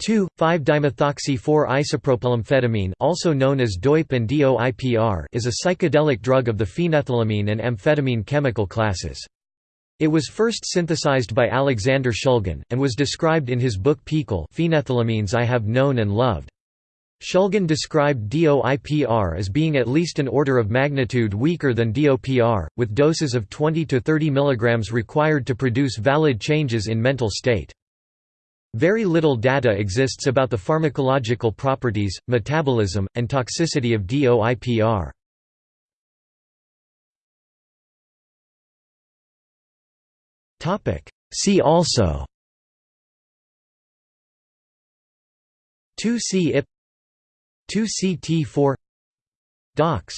2,5-dimethoxy-4-isopropylamphetamine also known as DOIP and DOIPR is a psychedelic drug of the phenethylamine and amphetamine chemical classes. It was first synthesized by Alexander Shulgin, and was described in his book PiHKAL Phenethylamines I Have Known and Loved. Shulgin described DOIPR as being at least an order of magnitude weaker than DOPR, with doses of 20 to 30 mg required to produce valid changes in mental state. Very little data exists about the pharmacological properties, metabolism, and toxicity of DOIPR. See also 2C-IP 2CT4 DOX